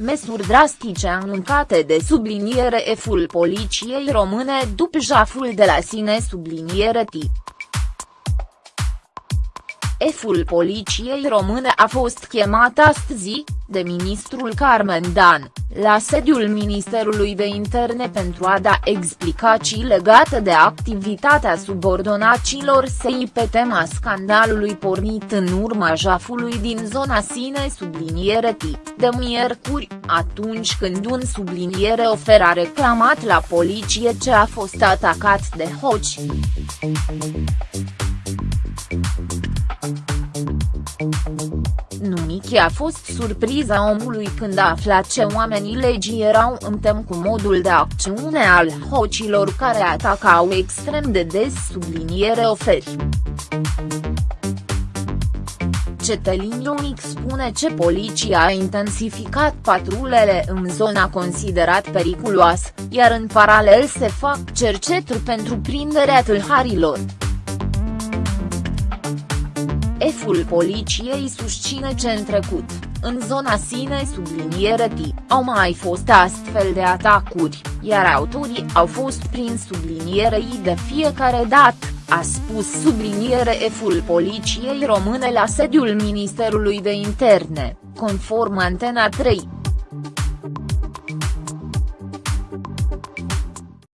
Măsuri drastice anunțate de subliniere F-ul poliției române după jaful de la sine subliniere T. F-ul poliției române a fost chemat astăzi, de ministrul Carmen Dan, la sediul Ministerului de Interne pentru a da explicații legate de activitatea subordonacilor săi pe tema scandalului pornit în urma jafului din zona sine subliniere T, de miercuri, atunci când un subliniere ofer a reclamat la poliție ce a fost atacat de hoci. Numichi a fost surpriza omului când a aflat ce oamenii legii erau în tem cu modul de acțiune al hocilor care atacau extrem de des subliniere oferi. Cetelin Ionic spune ce poliția a intensificat patrulele în zona considerat periculoasă, iar în paralel se fac cerceturi pentru prinderea tâlharilor. Șeful poliției susține ce în trecut, în zona sine subliniere T, au mai fost astfel de atacuri, iar autorii au fost prin subliniere I de fiecare dată, a spus subliniere F-ul poliției române la sediul Ministerului de Interne, conform Antena 3.